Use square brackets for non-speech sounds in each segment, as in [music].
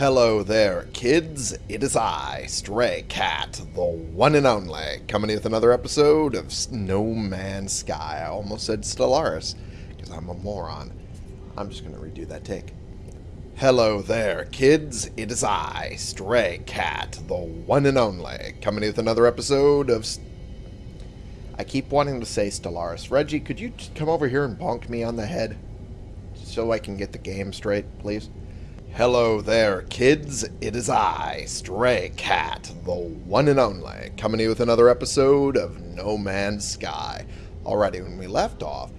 Hello there, kids. It is I, Stray Cat, the one and only, coming with another episode of No Man's Sky. I almost said Stellaris, because I'm a moron. I'm just going to redo that take. Hello there, kids. It is I, Stray Cat, the one and only, coming with another episode of... I keep wanting to say Stellaris. Reggie, could you come over here and bonk me on the head? So I can get the game straight, please? Hello there, kids. It is I, Stray Cat, the one and only, coming to you with another episode of No Man's Sky. Alrighty, when we left off,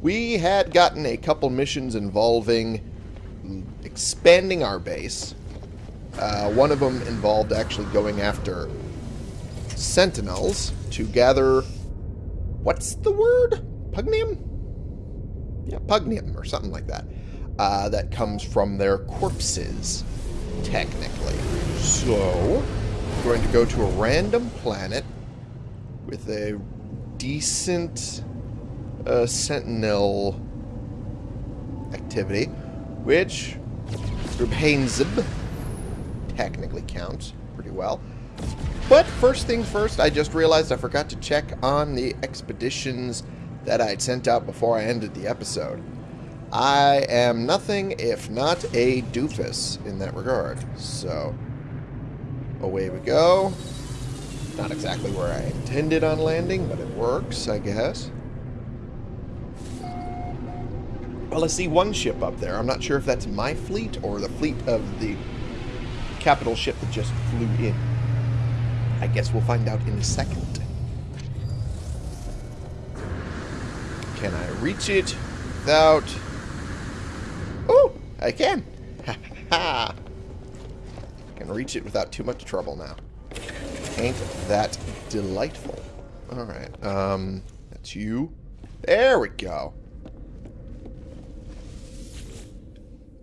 we had gotten a couple missions involving expanding our base. Uh, one of them involved actually going after sentinels to gather... What's the word? Pugneum? Yeah, Pugneum or something like that uh, that comes from their corpses, technically. So, I'm going to go to a random planet with a decent uh, sentinel activity, which Rubhainzib technically counts pretty well. But first things first, I just realized I forgot to check on the expeditions that I'd sent out before I ended the episode. I am nothing if not a doofus in that regard. So, away we go. Not exactly where I intended on landing, but it works, I guess. Well, I see one ship up there. I'm not sure if that's my fleet or the fleet of the capital ship that just flew in. I guess we'll find out in a second. Can I reach it without I can. Ha ha. Can reach it without too much trouble now. Ain't that delightful. Alright, um, that's you. There we go.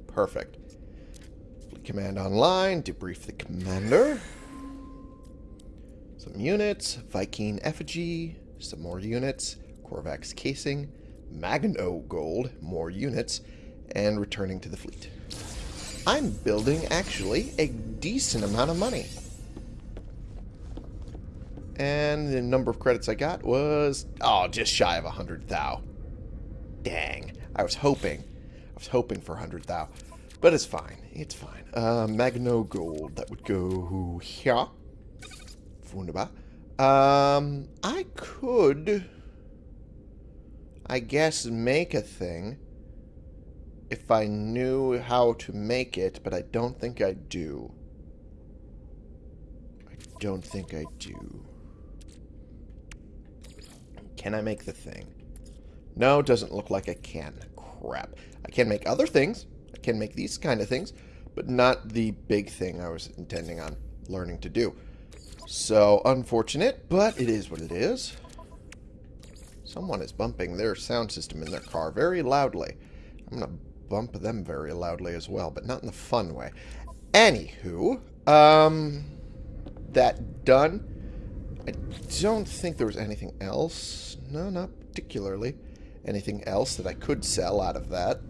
Perfect. Command online. Debrief the commander. Some units. Vy'keen effigy. Some more units. Korvax casing. Magno gold. More units and returning to the fleet. I'm building, actually, a decent amount of money. And the number of credits I got was, oh, just shy of 100 thou. Dang. I was hoping. I was hoping for 100 thou. But it's fine. It's fine. Uh, Magno Gold. That would go here. Wunderbar. Um, I could, I guess, make a thing if I knew how to make it, but I don't think I do. I don't think I do. Can I make the thing? No, doesn't look like I can. Crap. I can make other things. I can make these kind of things, but not the big thing I was intending on learning to do. So, unfortunate, but it is what it is. Someone is bumping their sound system in their car very loudly. I'm going to bump them very loudly as well, but not in the fun way. Anywho, um, that done. I don't think there was anything else. No, not particularly. Anything else that I could sell out of that.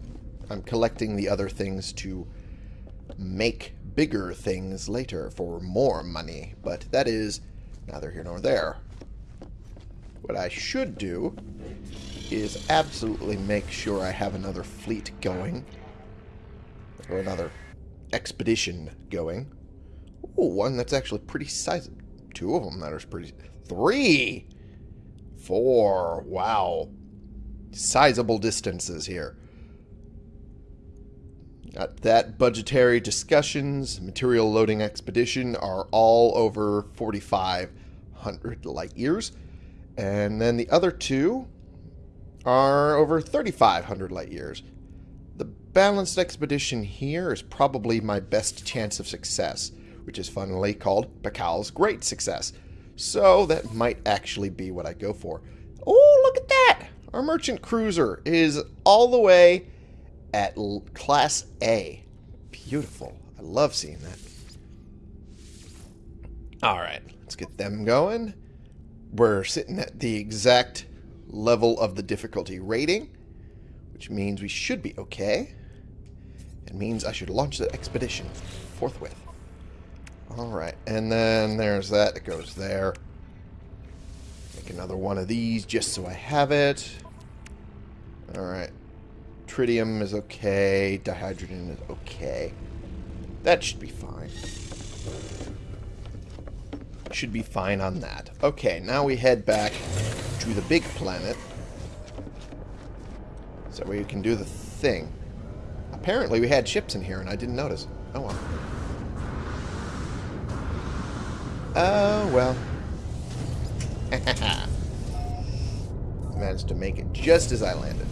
I'm collecting the other things to make bigger things later for more money, but that is neither here nor there. What I should do is absolutely make sure I have another fleet going. Or another expedition going. Ooh, one that's actually pretty sizable. Two of them that are pretty... Three! Four. Wow. Sizable distances here. Got that budgetary discussions, material loading expedition are all over 4,500 light years. And then the other two are over 3,500 light years. The balanced expedition here is probably my best chance of success, which is funnily called Bakal's Great Success. So that might actually be what I go for. Oh, look at that! Our merchant cruiser is all the way at Class A. Beautiful. I love seeing that. Alright, let's get them going. We're sitting at the exact level of the difficulty rating, which means we should be okay. It means I should launch the expedition forthwith. Alright, and then there's that It goes there. Make another one of these just so I have it. Alright. Tritium is okay. Dihydrogen is okay. That should be fine. Should be fine on that. Okay, now we head back to the big planet. So we can do the thing. Apparently we had ships in here and I didn't notice. Oh well. Oh well. [laughs] Managed to make it just as I landed.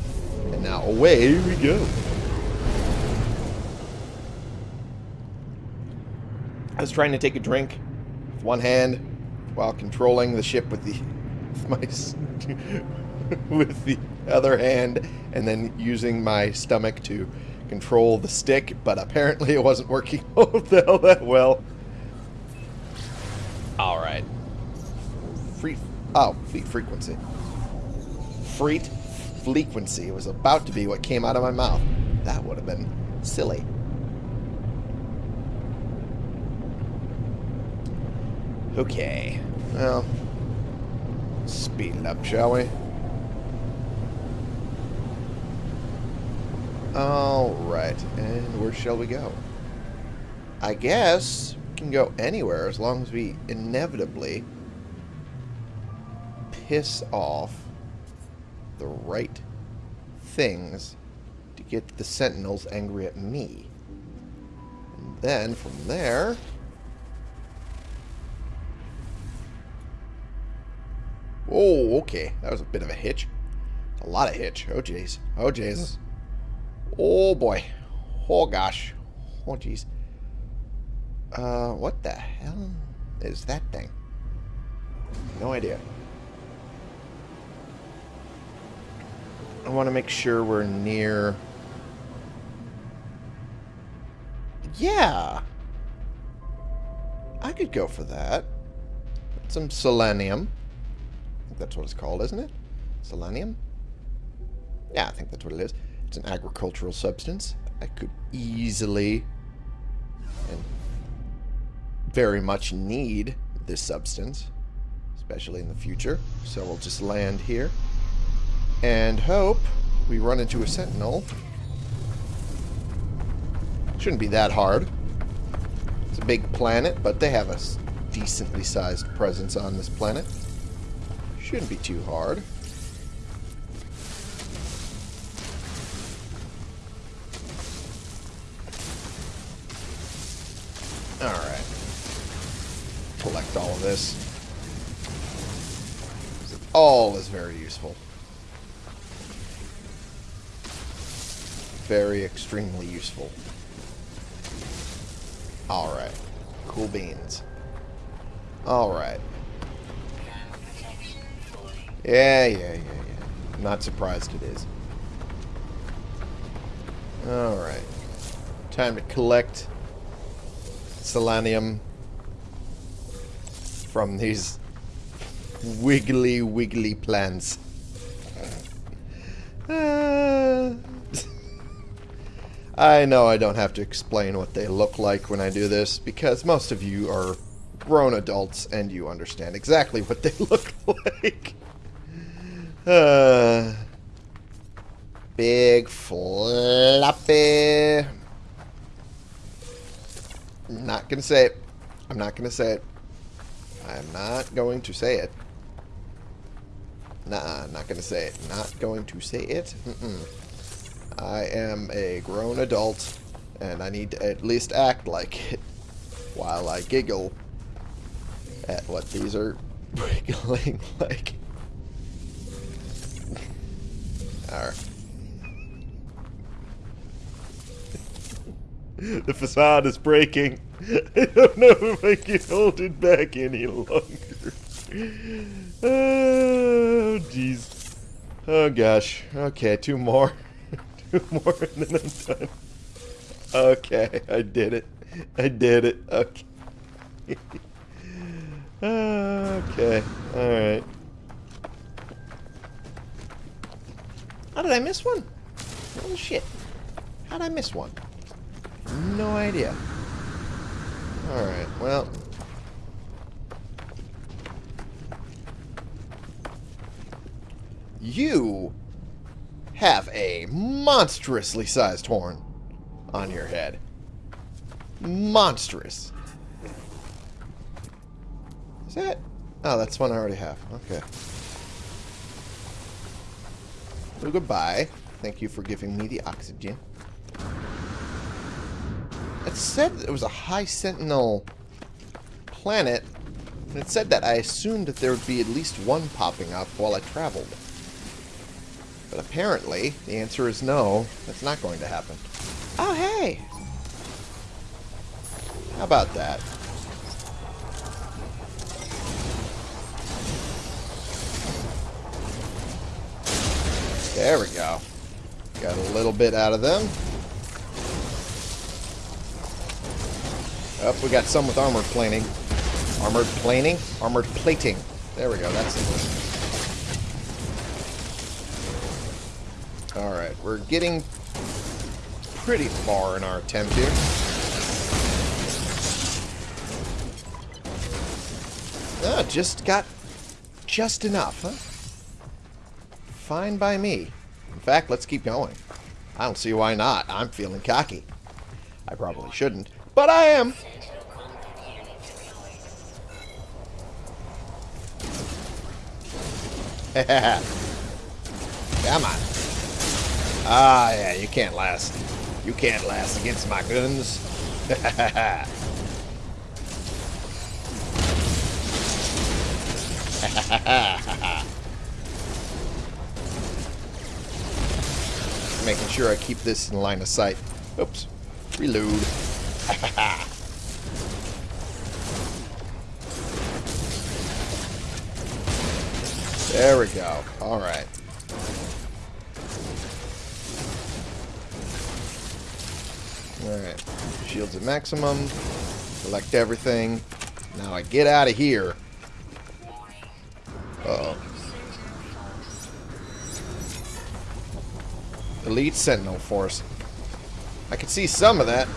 And now away we go. I was trying to take a drink with one hand while controlling the ship with the with my [laughs] with the other hand and then using my stomach to control the stick, but apparently it wasn't working [laughs] all that well. Alright. Free oh, fleet frequency. Freet frequency was about to be what came out of my mouth. That would have been silly. Okay. Well, speed it up, shall we? Alright, and where shall we go? I guess we can go anywhere as long as we inevitably piss off the right things to get the sentinels angry at me. And then from there... Okay. That was a bit of a hitch. A lot of hitch. Oh, jeez. Oh, Jesus. Oh, boy. Oh, gosh. Oh, jeez. Uh, what the hell is that thing? No idea. I want to make sure we're near... Yeah! I could go for that. Some selenium. That's what it's called, isn't it? Selenium? Yeah, I think that's what it is. It's an agricultural substance. I could easily and very much need this substance, especially in the future. So we'll just land here and hope we run into a sentinel. Shouldn't be that hard. It's a big planet, but they have a decently sized presence on this planet. Shouldn't be too hard. Alright. Collect all of this. All is very useful. Very extremely useful. Alright. Cool beans. Alright. Yeah, yeah, yeah, yeah. Not surprised it is. Alright. Time to collect selenium from these wiggly, wiggly plants. Uh, I know I don't have to explain what they look like when I do this, because most of you are grown adults and you understand exactly what they [laughs] look like. Uh, [sighs] big, floppy. Not to say it. I'm not to say it. I'm not going to say it. Nah, not to say it. Not going to say it. Mm -mm. I am a grown adult, and I need to at least act like it while I giggle at what these are [laughs] wiggling [laughs] like. [laughs] The facade is breaking. [laughs] I don't know if I can hold it back any longer. [laughs] Oh, jeez. Oh, gosh. Okay, two more. two more and then I'm done. Okay, I did it. I did it. Okay. okay, alright. How did I miss one? Oh shit. How did I miss one? No idea. Alright, well. You have a monstrously sized horn on your head. Monstrous. Is that... Oh, that's one I already have. Okay. Well, goodbye. Thank you for giving me the oxygen. It said it was a high sentinel planet. And it said that I assumed that there would be at least one popping up while I traveled. But apparently, the answer is no. That's not going to happen. Oh, hey! How about that? There we go. Got a little bit out of them. Oh, we got some with armored planing. Armored planing? Armored plating. There we go, that's. Alright, we're getting pretty far in our attempt here. Ah, just got just enough, huh? Fine by me. In fact, let's keep going. I don't see why not. I'm feeling cocky. I probably shouldn't, but I am. [laughs] Come on. Ah, yeah, you can't last. You can't last against my guns. [laughs] Making sure I keep this in line of sight. Oops. Reload. [laughs] there we go. Alright. Alright. Shields at maximum. Collect everything. Now I get out of here. Elite Sentinel Force. I can see some of that.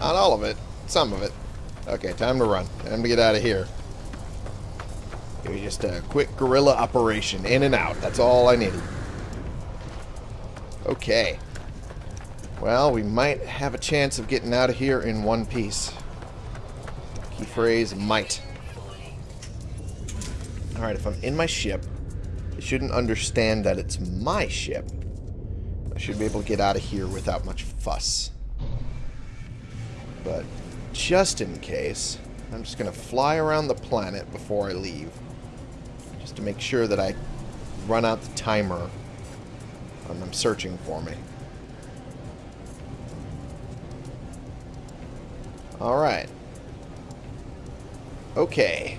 Not all of it. Some of it. Okay, time to run. Time to get out of here. It was just a quick guerrilla operation. In and out. That's all I needed. Okay. Well, we might have a chance of getting out of here in one piece. Key phrase, might. Alright, if I'm in my ship, shouldn't understand that it's my ship. I should be able to get out of here without much fuss. But just in case, I'm just going to fly around the planet before I leave. Just to make sure that I run out the timer on them searching for me. Alright. Okay.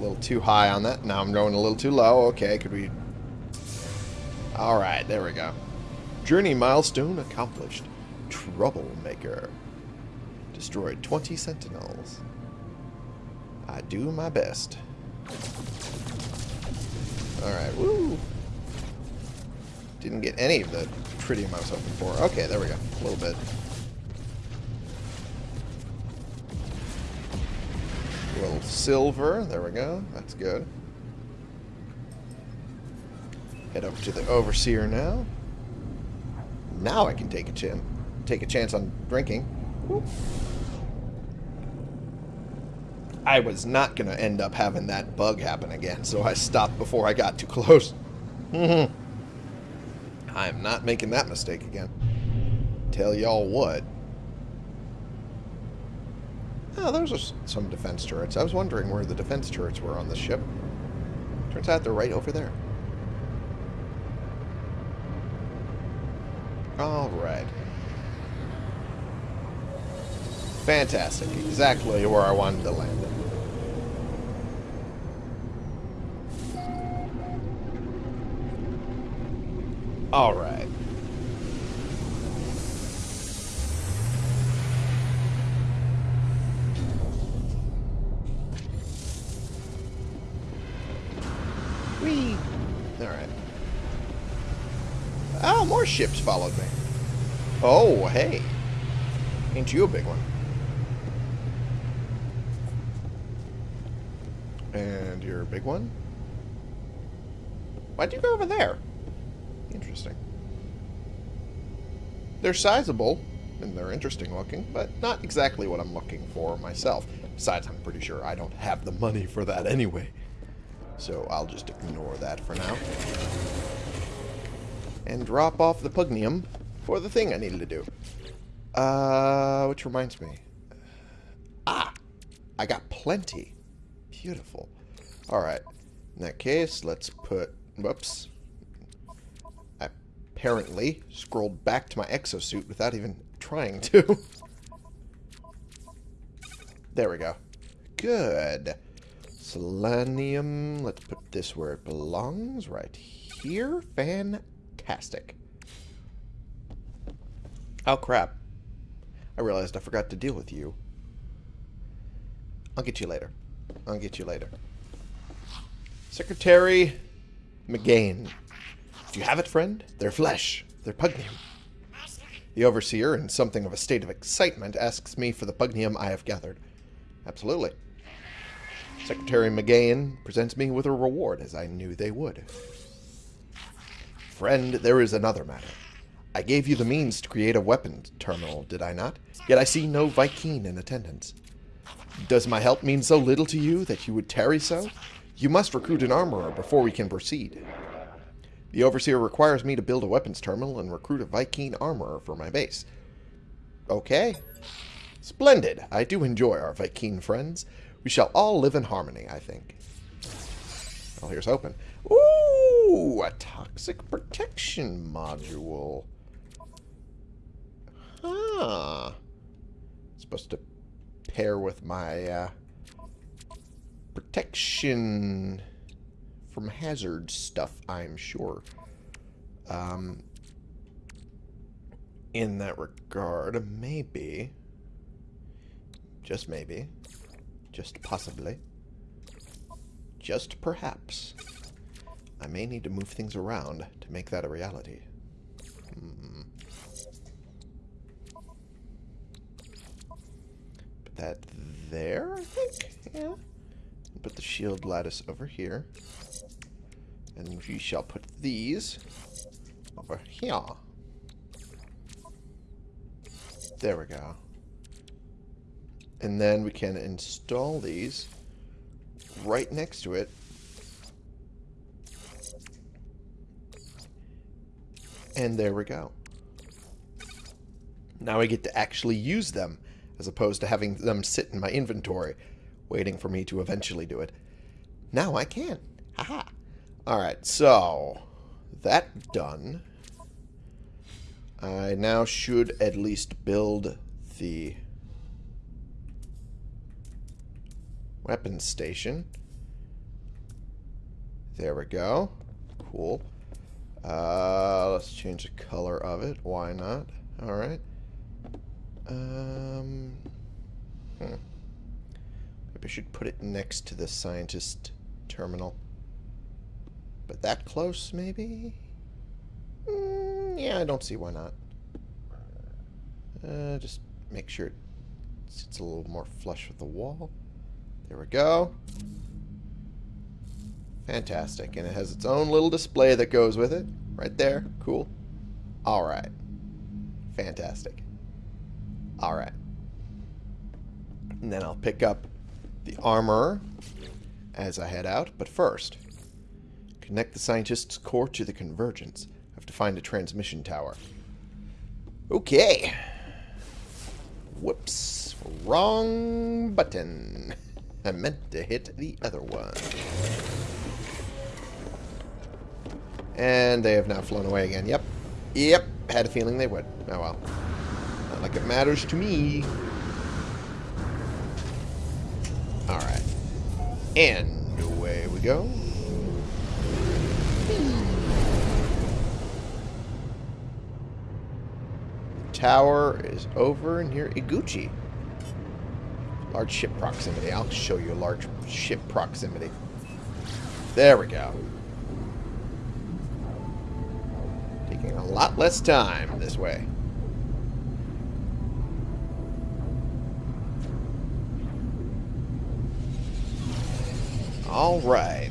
Little too high on that. Now I'm going a little too low. Okay, could we... Alright, there we go. Journey milestone accomplished. Troublemaker. Destroyed 20 sentinels. I do my best. Alright, woo! Didn't get any of the tritium I was hoping for. Okay, there we go. A little bit. Little silver. There we go. That's good. Head over to the Overseer now. Now I can take a chance. Take a chance on drinking. I was not going to end up having that bug happen again, so I stopped before I got too close. [laughs] I am not making that mistake again. Tell y'all what. Oh, those are some defense turrets. I was wondering where the defense turrets were on the ship. Turns out they're right over there. Alright. Fantastic. Exactly where I wanted to land. Alright. Ships followed me. Oh, hey. Ain't you a big one? And you're a big one? Why'd you go over there? Interesting. They're sizable, and they're interesting looking, but not exactly what I'm looking for myself. Besides, I'm pretty sure I don't have the money for that anyway. So I'll just ignore that for now. And drop off the Pugneum for the thing I needed to do. Uh, which reminds me. Ah! I got plenty. Beautiful. Alright. In that case, let's put... Whoops. I apparently scrolled back to my exosuit without even trying to. [laughs] there we go. Good. Selenium. Let's put this where it belongs. Right here. Fantastic. Oh, crap. I realized I forgot to deal with you. I'll get you later. I'll get you later. Secretary McGain. Do you have it, friend? They're flesh. They're pugneum. The overseer, in something of a state of excitement, asks me for the pugneum I have gathered. Absolutely. Secretary McGain presents me with a reward, as I knew they would. Friend, there is another matter. I gave you the means to create a weapons terminal, did I not? Yet I see no Vy'keen in attendance. Does my help mean so little to you that you would tarry so? You must recruit an armorer before we can proceed. The Overseer requires me to build a weapons terminal and recruit a Vy'keen armorer for my base. Okay. Splendid. I do enjoy our Vy'keen friends. We shall all live in harmony, I think. Well, here's open. Ooh, a toxic protection module. Huh. Supposed to pair with my uh, protection from hazard stuff, I'm sure. Um, in that regard, maybe, just maybe, just possibly, just perhaps, I may need to move things around to make that a reality. Hmm. Put that there, I think? Yeah. Put the shield lattice over here. And we shall put these over here. There we go. And then we can install these right next to it. And there we go. Now I get to actually use them, as opposed to having them sit in my inventory, waiting for me to eventually do it. Now I can. Haha. Alright, so that done. I now should at least build the weapons station. There we go. Cool. Uh, let's change the color of it. Why not? Alright. Um, hmm. Maybe I should put it next to the scientist terminal. But that close, maybe? Mm, yeah, I don't see why not. Uh, just make sure it sits a little more flush with the wall. There we go. Fantastic. And it has its own little display that goes with it. Right there. Cool. Alright. Fantastic. Alright. And then I'll pick up the armor as I head out. But first, connect the scientist's core to the convergence. I have to find a transmission tower. Okay. Whoops. Wrong button. [laughs] I meant to hit the other one. And they have now flown away again. Yep. Yep. Had a feeling they would. Oh well. Not like it matters to me. Alright. And away we go. tower is over near Iguchi. Large ship proximity. I'll show you a large ship proximity. There we go. a lot less time this way. All right.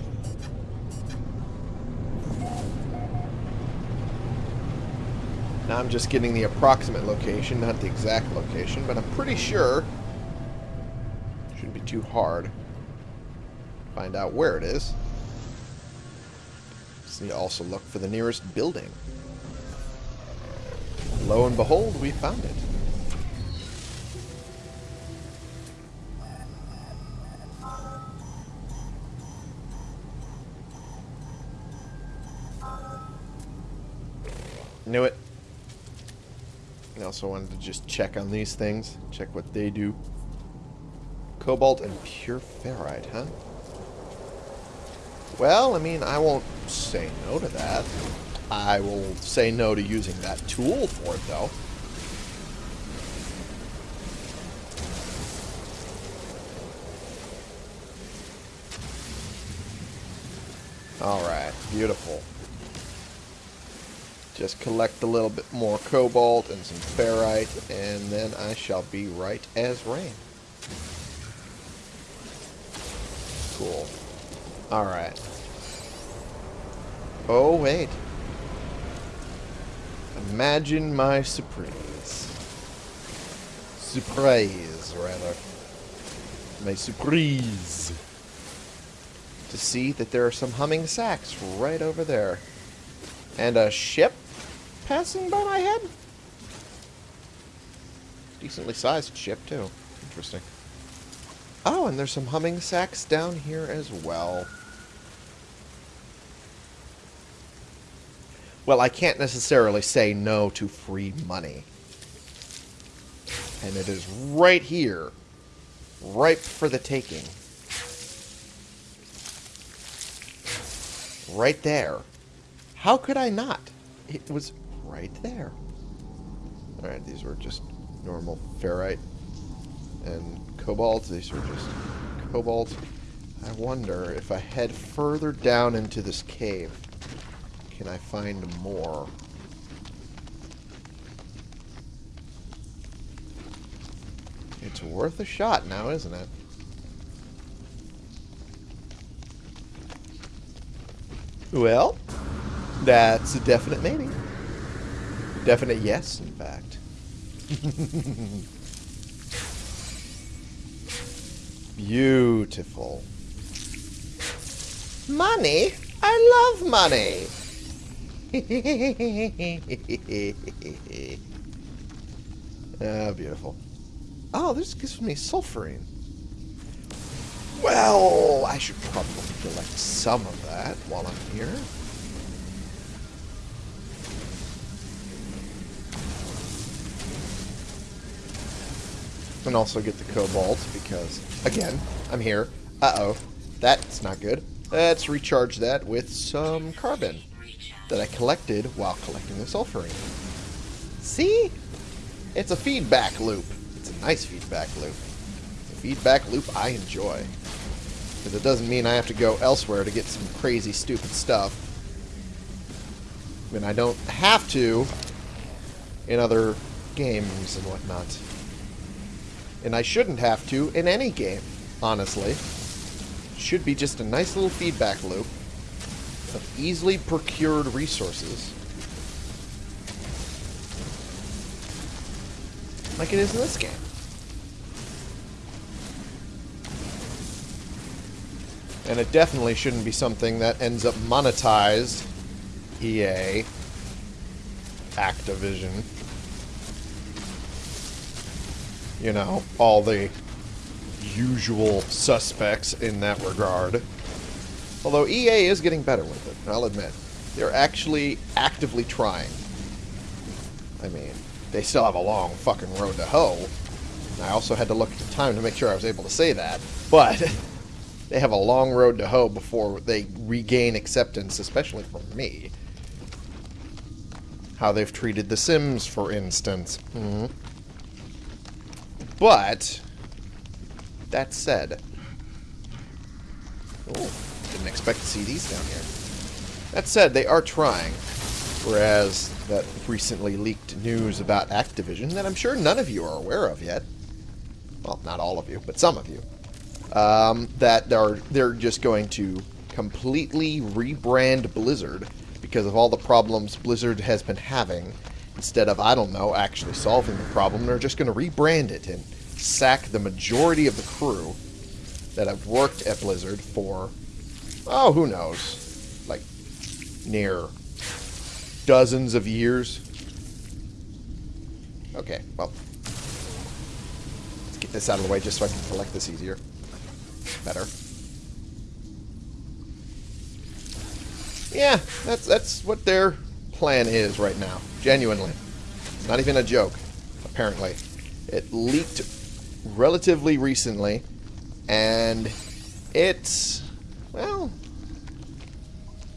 Now I'm just getting the approximate location, not the exact location, but I'm pretty sure shouldn't be too hard. Find out where it is. Just need to also look for the nearest building. Lo and behold, we found it. Knew it. I also wanted to just check on these things. Check what they do. Cobalt and pure ferrite, huh? Well, I mean, I won't say no to that. I will say no to using that tool for it, though. Alright, beautiful. Just collect a little bit more cobalt and some ferrite, and then I shall be right as rain. Cool. Alright. Oh, wait. Imagine my surprise. Surprise, rather. My surprise. To see that there are some humming sacs right over there. And a ship passing by my head? Decently sized ship, too. Interesting. Oh, and there's some humming sacs down here as well. Well, I can't necessarily say no to free money. And it is right here. Ripe for the taking. Right there. How could I not? It was right there. Alright, these were just normal ferrite and cobalt. These were just cobalt. I wonder if I head further down into this cave, can I find more? It's worth a shot now, isn't it? Well, that's a definite maybe. Definite yes, in fact. [laughs] Beautiful. Money? I love money. [laughs] ah, beautiful. Oh, this gives me sulfurine. Well, I should probably collect some of that while I'm here. And also get the cobalt, because, again, I'm here. Uh-oh. That's not good. Let's recharge that with some carbon that I collected while collecting the sulfurine. See? It's a feedback loop. It's a nice feedback loop. It's a feedback loop I enjoy. Because it doesn't mean I have to go elsewhere to get some crazy, stupid stuff. I mean, I don't have to in other games and whatnot. And I shouldn't have to in any game, honestly. Should be just a nice little feedback loop of easily procured resources. Like it is in this game. And it definitely shouldn't be something that ends up monetized. EA. Activision you know, all the usual suspects in that regard. Although EA is getting better with it, I'll admit. They're actually actively trying. I mean, they still have a long fucking road to hoe. I also had to look at the time to make sure I was able to say that. But [laughs] they have a long road to hoe before they regain acceptance, especially from me. How they've treated The Sims, for instance. Mm -hmm. But, that said... Oh, didn't expect to see these down here. That said, they are trying. Whereas that recently leaked news about Activision that I'm sure none of you are aware of yet. Well, not all of you, but some of you. um, that are they're just going to completely rebrand Blizzard because of all the problems Blizzard has been having. Instead of, I don't know, actually solving the problem, they're just going to rebrand it and sack the majority of the crew that have worked at Blizzard for, oh, who knows, like near dozens of years. Okay, well, let's get this out of the way just so I can collect this easier. Better. Yeah, that's that's what their plan is right now. Genuinely. Not even a joke, apparently. It leaked relatively recently, and it's, well,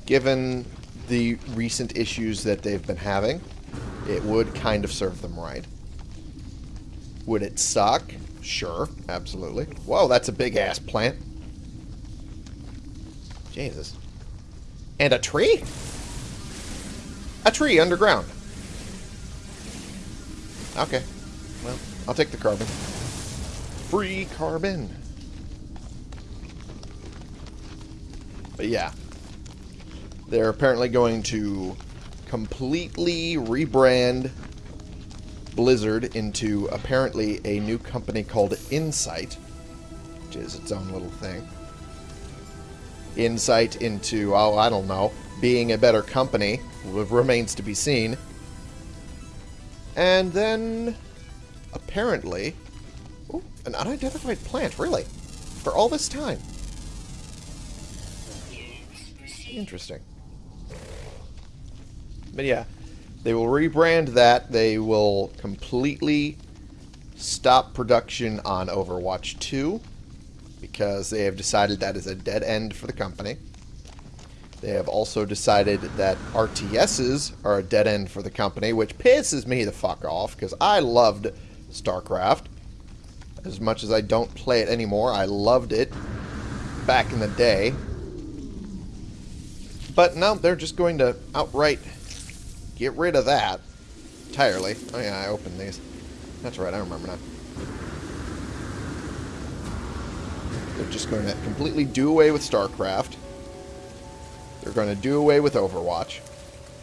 given the recent issues that they've been having, it would kind of serve them right. Would it suck? Sure, absolutely. Whoa, that's a big-ass plant. Jesus. And a tree? A tree underground. Okay. Well, I'll take the carbon. Free carbon. But yeah. They're apparently going to completely rebrand Blizzard into apparently a new company called Insight, which is its own little thing. Insight into, oh, I don't know, being a better company remains to be seen. And then, apparently, ooh, an unidentified plant, really, for all this time. Interesting. But yeah, they will rebrand that. They will completely stop production on Overwatch 2 because they have decided that is a dead end for the company. They have also decided that RTSs are a dead end for the company, which pisses me the fuck off because I loved StarCraft. As much as I don't play it anymore, I loved it back in the day. But now they're just going to outright get rid of that entirely. Oh yeah, I opened these. That's right, I remember now. They're just going to completely do away with StarCraft. They're going to do away with Overwatch,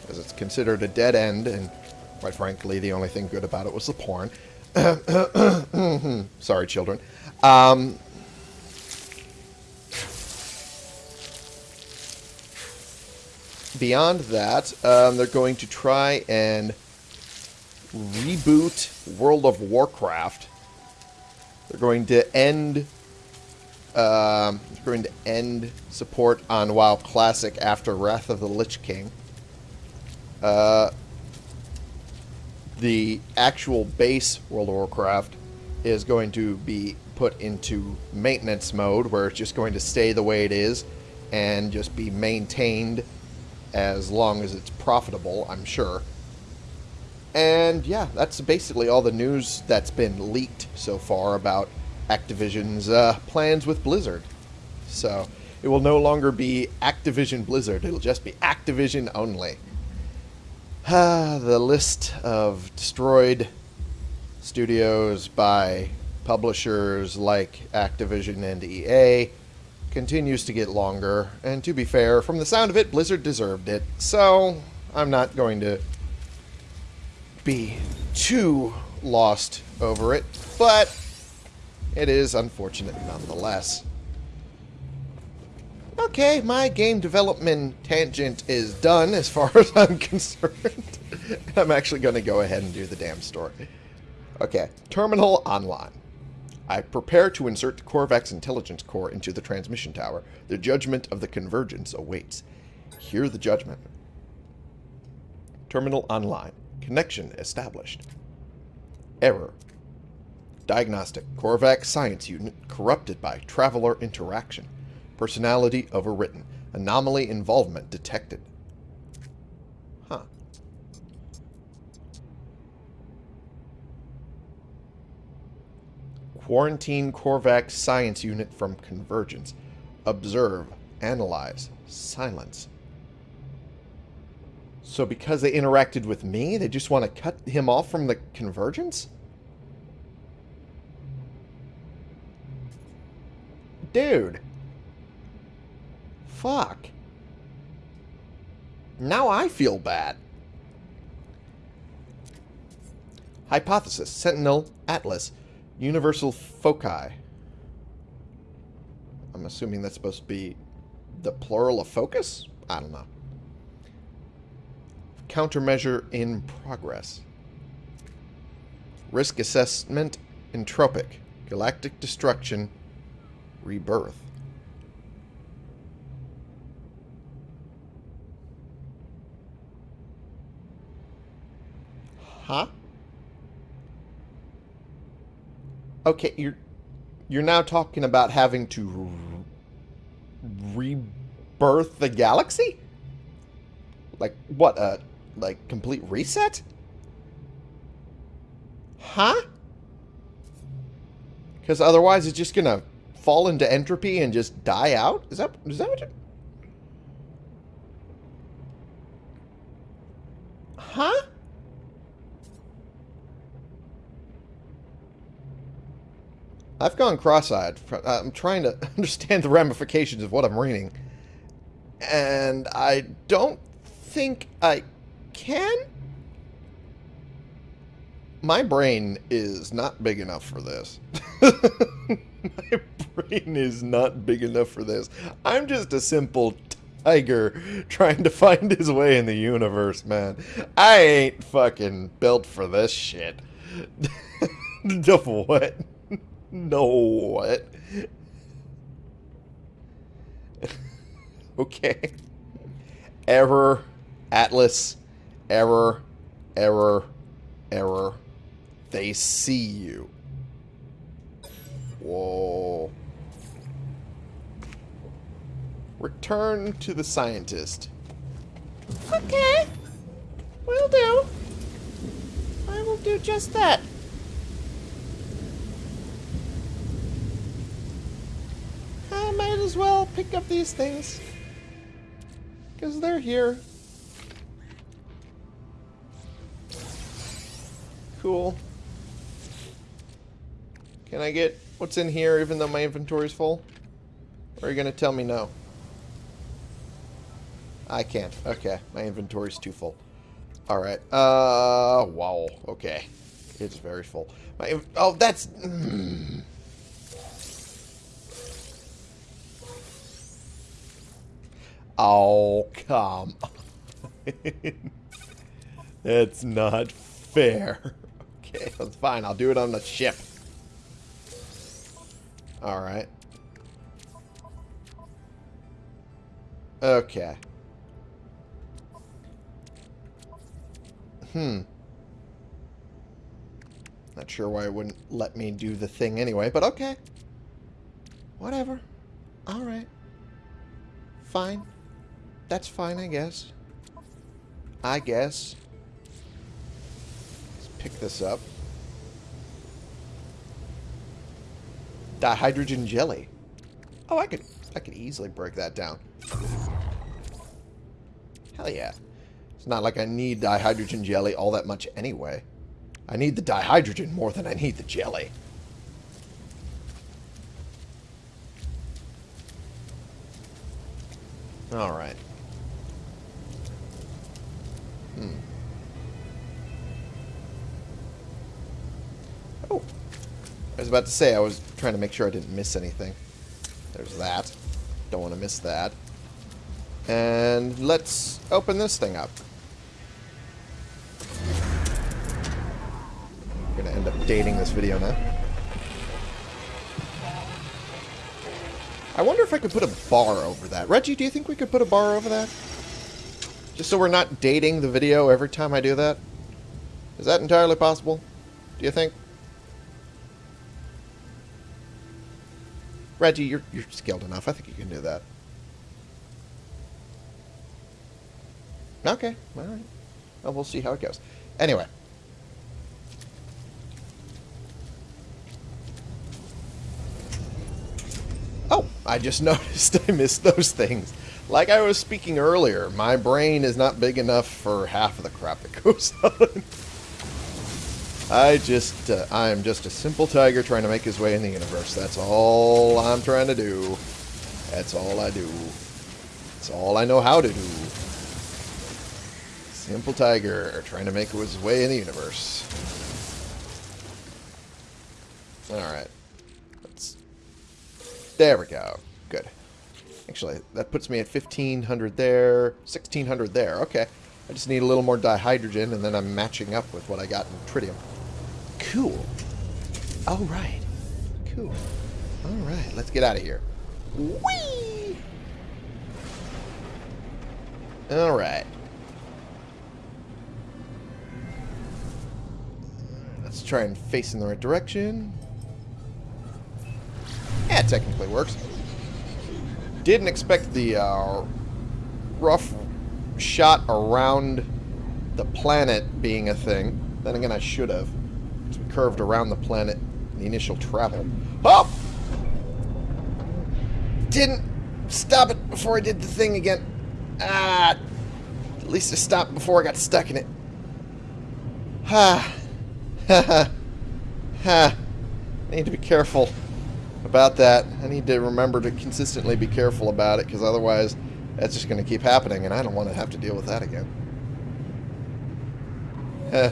as it's considered a dead end, and quite frankly, the only thing good about it was the porn. [coughs] Sorry, children. Um, beyond that, um, they're going to try and reboot World of Warcraft. They're going to end um, going to end support on WoW Classic after Wrath of the Lich King. Uh, the actual base World of Warcraft is going to be put into maintenance mode, where it's just going to stay the way it is and just be maintained as long as it's profitable, I'm sure. And yeah, that's basically all the news that's been leaked so far about Activision's uh, plans with Blizzard. So it will no longer be Activision Blizzard. It'll just be Activision only. Ah, the list of destroyed studios by publishers like Activision and EA continues to get longer. And to be fair, from the sound of it, Blizzard deserved it. So I'm not going to be too lost over it. But it is unfortunate nonetheless. Okay, my game development tangent is done as far [laughs] as I'm concerned. [laughs] I'm actually going to go ahead and do the damn story. Okay, Terminal Online. I prepare to insert the Korvax intelligence core into the transmission tower. The judgment of the convergence awaits. Hear the judgment. Terminal online. Connection established. Error. Diagnostic. Korvax Science Unit corrupted by Traveler interaction. Personality overwritten. Anomaly involvement detected. Quarantine Korvax Science Unit from Convergence. Observe. Analyze. Silence. So because they interacted with me, they just want to cut him off from the Convergence? Dude. Fuck. Now I feel bad. Hypothesis. Sentinel. Atlas. Universal foci. I'm assuming that's supposed to be the plural of focus? I don't know. Countermeasure in progress. Risk assessment. Entropic. Galactic destruction. Rebirth. Huh? Okay, you're you're now talking about having to rebirth the galaxy? Like what? A uh, like complete reset? Huh? Because otherwise, it's just gonna fall into entropy and just die out. Is that is that what? You... Huh? I've gone cross-eyed. I'm trying to [laughs] understand the ramifications of what I'm reading. And I don't think I can? My brain is not big enough for this. [laughs] My brain is not big enough for this. I'm just a simple tiger trying to find his way in the universe, man. I ain't fucking built for this shit. [laughs] what? No, what? okay. Error, Atlas, error, error, error. They see you. Whoa. Return to the scientist. Okay. Will do. I will do just that. I might as well pick up these things. Because they're here. Cool. Can I get what's in here even though my inventory's full? Or are you going to tell me no? I can't. Okay, my inventory's too full. Alright. Uh, wow. Okay. It's very full. My Oh, that's... Mm. Oh, come That's [laughs] not fair. Okay, that's fine. I'll do it on the ship. Alright. Okay. Hmm. Not sure why it wouldn't let me do the thing anyway, but okay. Whatever. Alright. Fine. That's fine, I guess. I guess Let's pick this up. Dihydrogen jelly. Oh, I could I could easily break that down. Hell yeah. It's not like I need dihydrogen jelly all that much anyway. I need the dihydrogen more than I need the jelly. Alright. About to say, I was trying to make sure I didn't miss anything. There's that. Don't want to miss that. And let's open this thing up. I'm going to end up dating this video now. I wonder if I could put a bar over that. Reggie, do you think we could put a bar over that? Just so we're not dating the video every time I do that? Is that entirely possible? Do you think? Reggie, you're, you're skilled enough. I think you can do that. Okay, alright. Well, we'll see how it goes. Anyway. Oh, I just [laughs] noticed I missed those things. Like I was speaking earlier, my brain is not big enough for half of the crap that goes [laughs] on. I just, uh, I am just a simple tiger trying to make his way in the universe. That's all I'm trying to do. That's all I do. That's all I know how to do. Simple tiger trying to make his way in the universe. Alright. Let's... There we go. Good. Actually, that puts me at 1500 there, 1600 there. Okay. I just need a little more dihydrogen, and then I'm matching up with what I got in tritium. Cool. Alright. Cool. Alright, let's get out of here. Whee! Alright. Let's try and face in the right direction. Yeah, technically works. Didn't expect the uh, rough shot around the planet being a thing. Then again, I should have. Curved around the planet the initial travel. Oh! Didn't stop it before I did the thing again. Ah! At least I stopped before I got stuck in it. Ha! Ha ha! Ha! I need to be careful about that. I need to remember to consistently be careful about it, because otherwise that's just going to keep happening, and I don't want to have to deal with that again. Eh.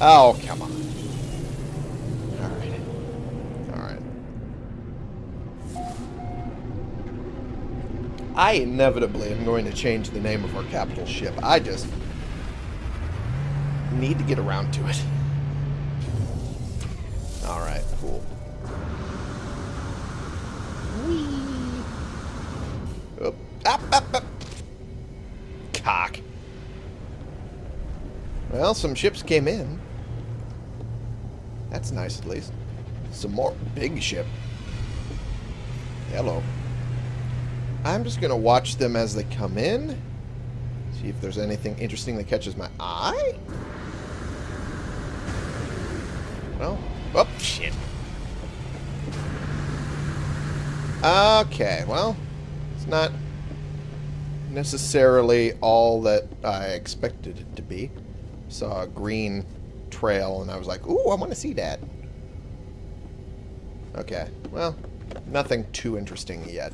oh, come on. Alright. Alright. I inevitably am going to change the name of our capital ship. I just need to get around to it. Alright, cool. Whee! Up, up, up. Cock. Well, some ships came in. That's nice, at least. Some more big ship. Hello. I'm just going to watch them as they come in. See if there's anything interesting that catches my eye. Well, oh, shit. Okay, well, it's not necessarily all that I expected it to be. Saw a green trail, and I was like, ooh, I want to see that. Okay, well, nothing too interesting yet.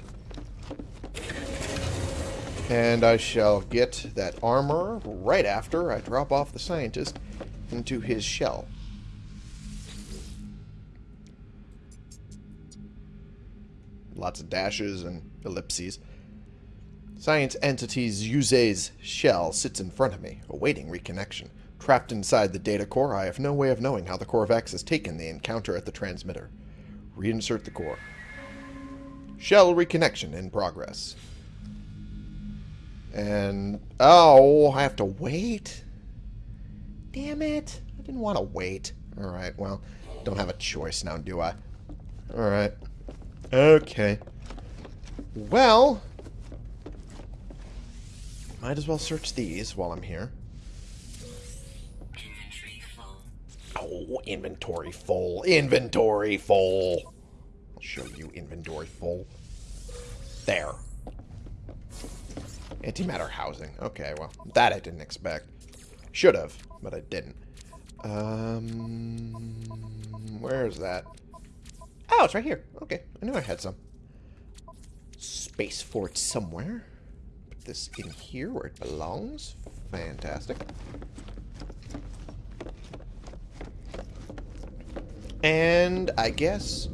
And I shall get that armor right after I drop off the scientist into his shell. Lots of dashes and ellipses. Science entity's Yuze's shell sits in front of me, awaiting reconnection. Trapped inside the data core, I have no way of knowing how the Korvax has taken the encounter at the transmitter. Reinsert the core. Shell reconnection in progress. And... Oh, I have to wait? Damn it. I didn't want to wait. Alright, well, don't have a choice now, do I? Alright. Okay. Well... Might as well search these while I'm here. Oh, inventory full. Inventory full. I'll show you inventory full. There. Antimatter housing. Okay, well, that I didn't expect. Should have, but I didn't. Um, where is that? Oh, it's right here. Okay, I knew I had some. Space for it somewhere. Put this in here where it belongs. Fantastic. And I guess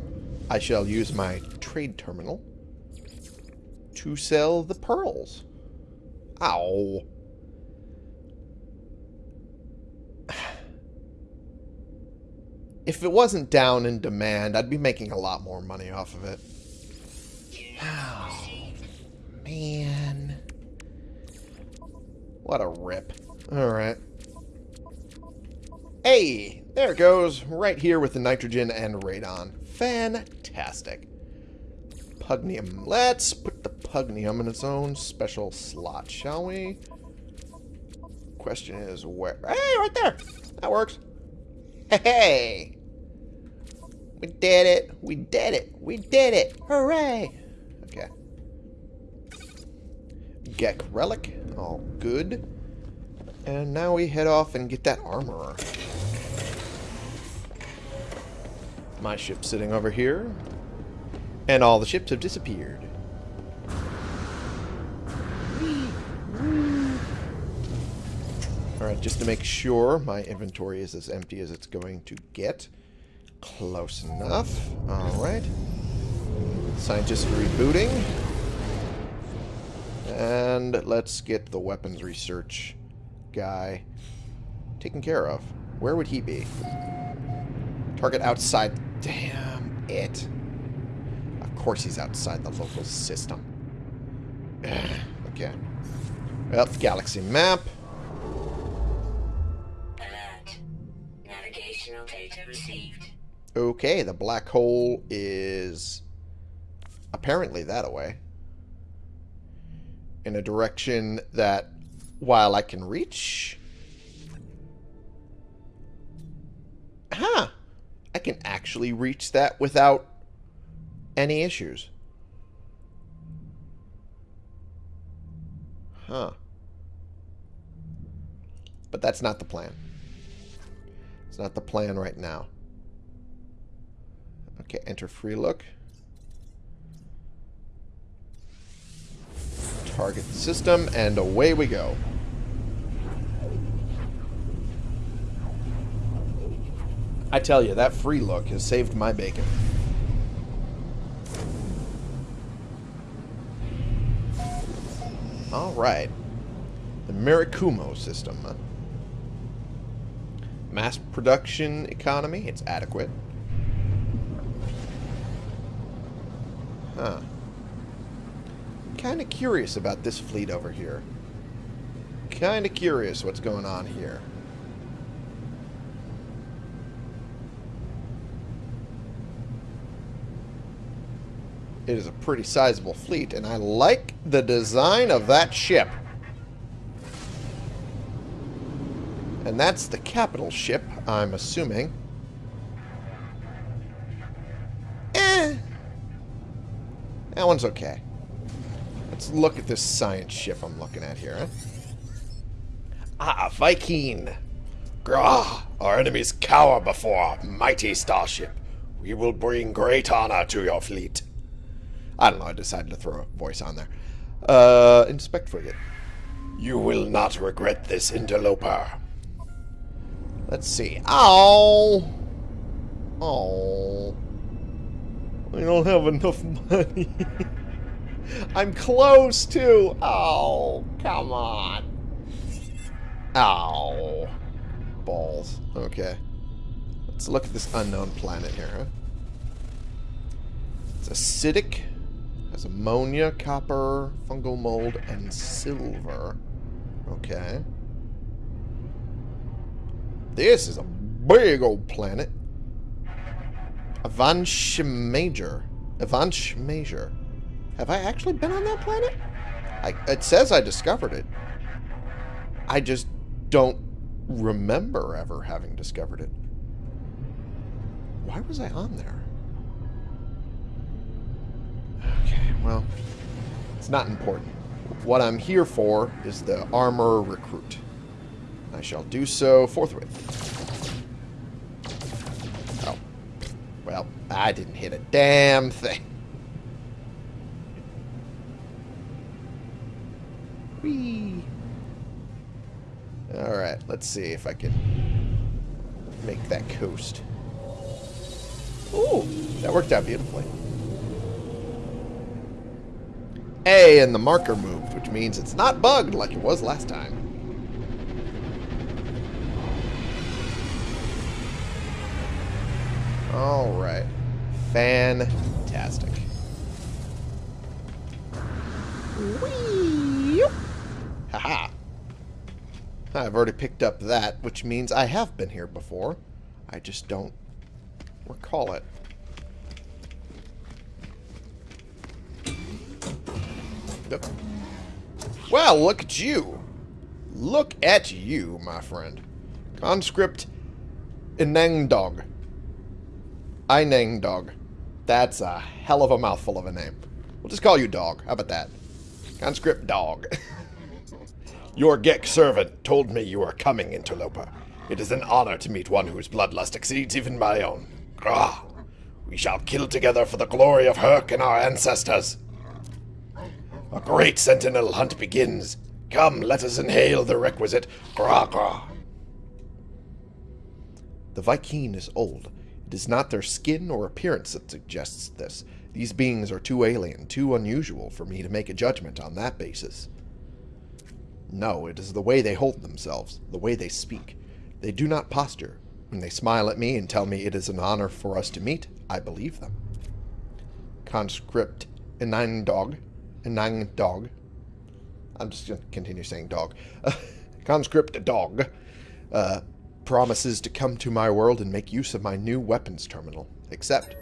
I shall use my trade terminal to sell the pearls. Ow. If it wasn't down in demand, I'd be making a lot more money off of it. Oh, [sighs] man. What a rip. Alright. Hey, there it goes. Right here with the nitrogen and radon. Fantastic. Pugneum. Let's put the pugneum in its own special slot, shall we? Question is where... Hey, right there! That works. Hey! hey! We did it! We did it! We did it! Hooray! Okay. Gek relic. All good. And now we head off and get that armorer. My ship's sitting over here. And all the ships have disappeared. Alright, just to make sure my inventory is as empty as it's going to get. Close enough. Alright. Scientist rebooting. And let's get the weapons research guy taken care of. Where would he be? Target outside. Damn it. Of course he's outside the local system. [sighs] okay. Well, galaxy map. Alert. Navigational data received. Okay, the black hole is apparently that away. In a direction that, while I can reach... Huh. I can actually reach that without any issues. Huh. But that's not the plan. It's not the plan right now. Okay, enter free look. Target system, and away we go. I tell you, that free look has saved my bacon. Alright. The Mirakumo system. Mass production economy, it's adequate. Huh. Kind of curious about this fleet over here. Kind of curious what's going on here. It is a pretty sizable fleet, and I like the design of that ship. And that's the capital ship, I'm assuming. Eh. That one's okay. Let's look at this science ship I'm looking at here. Huh? Ah, Vy'keen! Grah, our enemies cower before our mighty starship. We will bring great honor to your fleet. I don't know, I decided to throw a voice on there. Uh, inspect frigate. You will not regret this interloper. Let's see. Ow! Oh. I don't have enough money. [laughs] I'm close too. Oh, come on. Ow. Balls. Okay. Let's look at this unknown planet here, huh? It's acidic. Has ammonia, copper, fungal mold, and silver. Okay. This is a big old planet. Avansh Major. Avansh Major. Have I actually been on that planet? I, it says I discovered it. I just don't remember ever having discovered it. Why was I on there? Okay, well, it's not important. What I'm here for is the armor recruit. I shall do so forthwith. Oh. Well, I didn't hit a damn thing. Whee! Alright, let's see if I can make that coast. Ooh, that worked out beautifully. A, and the marker moved, which means it's not bugged like it was last time. Alright. Fantastic. Whee! Haha. I've already picked up that, which means I have been here before. I just don't recall it. Well, look at you. Look at you, my friend. Conscript Inang Dog. Inang Dog. That's a hell of a mouthful of a name. We'll just call you Dog. How about that? Conscript Dog. [laughs] Your Gek servant told me you are coming, interloper. It is an honor to meet one whose bloodlust exceeds even my own. Grah! We shall kill together for the glory of Hirk and our ancestors. A great sentinel hunt begins. Come, let us inhale the requisite gra gra. The Vy'keen is old. It is not their skin or appearance that suggests this. These beings are too alien, too unusual for me to make a judgment on that basis. No, it is the way they hold themselves, the way they speak. They do not posture. When they smile at me and tell me it is an honor for us to meet, I believe them. Conscript Enang Dog. Enang Dog. I'm just going to continue saying dog. [laughs] Conscript Dog. Uh, promises to come to my world and make use of my new weapons terminal. Except,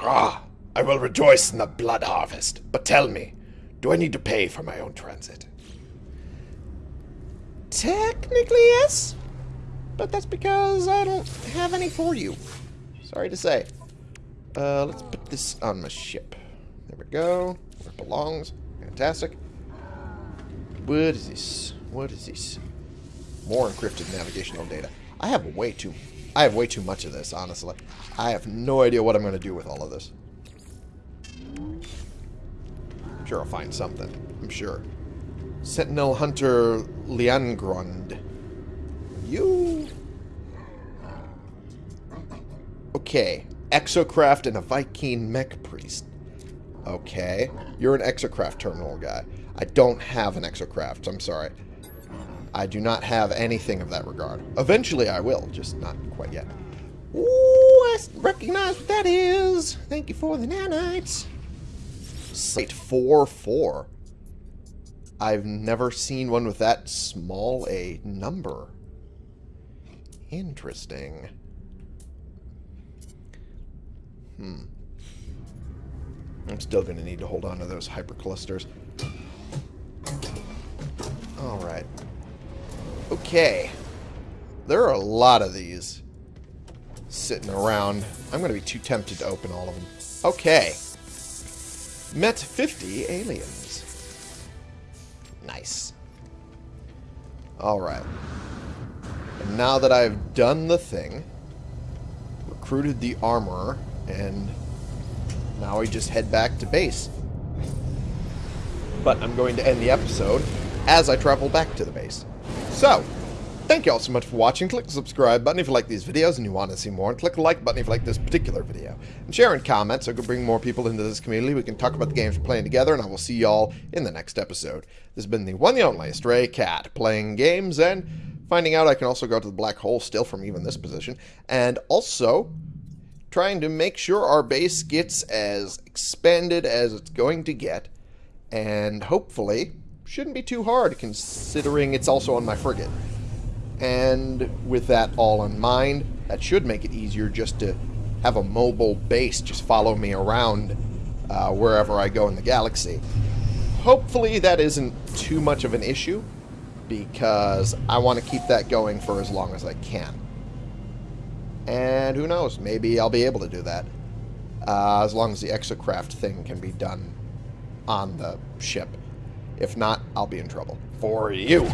Ah, I will rejoice in the blood harvest. But tell me, do I need to pay for my own transit? technically yes, but that's because I don't have any for you. Sorry to say. Uh, let's put this on my ship. There we go. Where it belongs. Fantastic. What is this? What is this? More encrypted navigational data. I have way too I have way too much of this, honestly. I have no idea what I'm going to do with all of this. I'm sure I'll find something. I'm sure. Sentinel Hunter Liangrund. You... Okay. Exocraft and a Vy'keen mech priest. Okay. You're an Exocraft terminal guy. I don't have an Exocraft. I'm sorry. I do not have anything of that regard. Eventually I will, just not quite yet. Ooh, I recognize what that is. Thank you for the nanites. Site 4-4. I've never seen one with that small a number. Interesting. Hmm. I'm still going to need to hold on to those hyperclusters. Alright. Okay. There are a lot of these sitting around. I'm going to be too tempted to open all of them. Okay. Met 50 aliens. Nice. Alright. And now that I've done the thing, recruited the armorer, and now we just head back to base. But I'm going to end the episode as I travel back to the base. So, thank you all so much for watching. Click the subscribe button if you like these videos and you want to see more. And click the like button if you like this particular video. And share and comment so I can bring more people into this community. We can talk about the games we're playing together. And I will see y'all in the next episode. This has been the one and only Stray Cat, playing games and finding out I can also go to the black hole still from even this position. And also trying to make sure our base gets as expanded as it's going to get. And hopefully shouldn't be too hard considering it's also on my frigate. And with that all in mind, that should make it easier just to have a mobile base just follow me around uh, wherever I go in the galaxy. Hopefully that isn't too much of an issue because I want to keep that going for as long as I can. And who knows, maybe I'll be able to do that. Uh, as long as the exocraft thing can be done on the ship. If not, I'll be in trouble. For you.